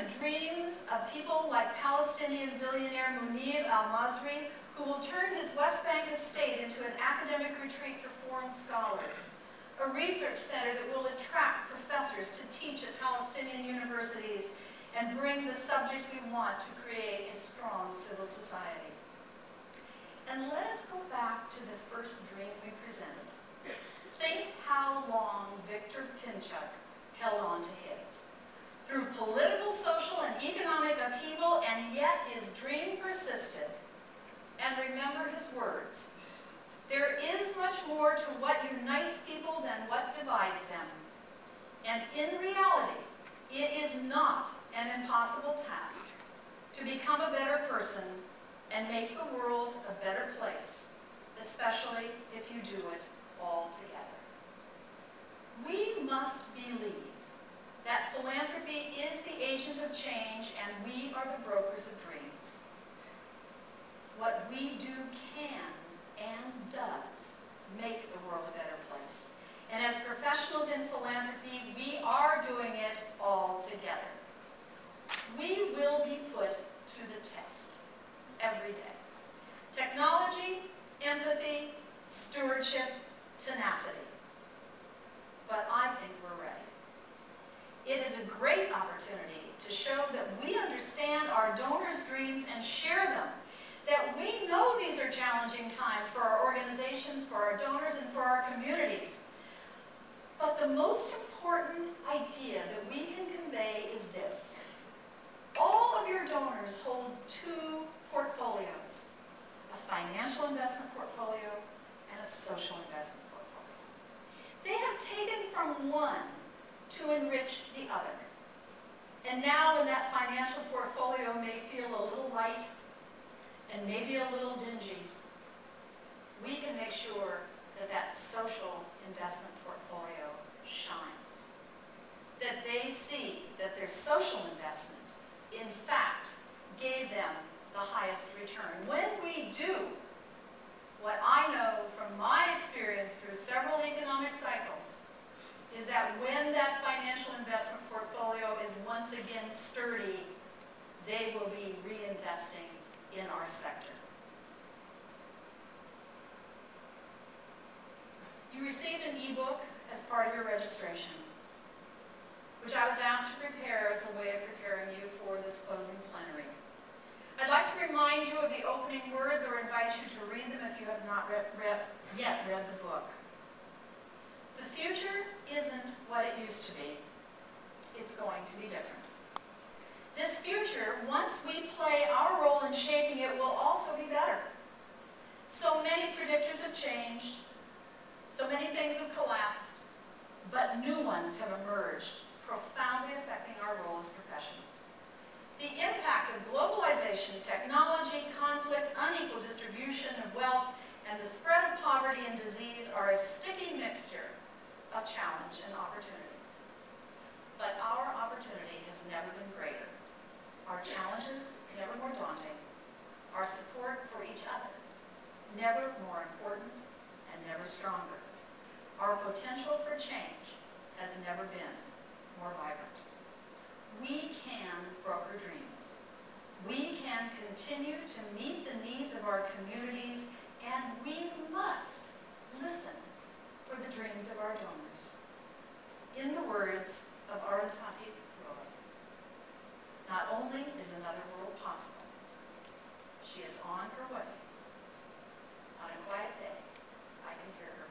the dreams of people like Palestinian billionaire Munib al-Masri, who will turn his West Bank estate into an academic retreat for foreign scholars, a research center that will attract professors to teach at Palestinian universities and bring the subjects we want to create a strong civil society. And let us go back to the first dream we presented. Think how long Victor Pinchuk held on to his. Through political, social, and economic upheaval, and yet his dream persisted. And remember his words. There is much more to what unites people than what divides them. And in reality, it is not an impossible task to become a better person and make the world a better place, especially if you do it all together. We must believe that philanthropy is the agent of change and we are the brokers of dreams. What we do can and does make the world a better place. And as professionals in philanthropy, we are doing it all together. We will be put to the test every day. Technology, empathy, stewardship, tenacity. But I think we're ready. It is a great opportunity to show that we understand our donors' and share them. That we know these are challenging times for our organizations, for our donors, and for our communities. But the most important idea that we can convey is this. All of your donors hold two portfolios, a financial investment portfolio and a social investment portfolio. They have taken from one to enrich the other. And now when that financial portfolio may feel a little light and maybe a little dingy, we can make sure that that social investment portfolio shines. That they see that their social investment, in fact, gave them the highest return. When we do what I know from my experience through several economic cycles, is that when that financial investment portfolio is once again sturdy, they will be reinvesting in our sector. You received an e-book as part of your registration, which I was asked to prepare as a way of preparing you for this closing plenary. I'd like to remind you of the opening words or invite you to read them if you have not read, read, yet read the book. The future isn't what it used to be. It's going to be different. This future, once we play our role in shaping it, will also be better. So many predictors have changed, so many things have collapsed, but new ones have emerged, profoundly affecting our role as professionals. The impact of globalization, technology, conflict, unequal distribution of wealth, and the spread of poverty and disease are a sticky mixture of challenge and opportunity. But our opportunity has never been greater. Our challenges, never more daunting. Our support for each other, never more important and never stronger. Our potential for change has never been more vibrant. We can broker dreams. We can continue to meet the needs of our communities, and we must listen for the dreams of our donors. In the words of Arundhati Roy, not only is another world possible, she is on her way. On a quiet day, I can hear her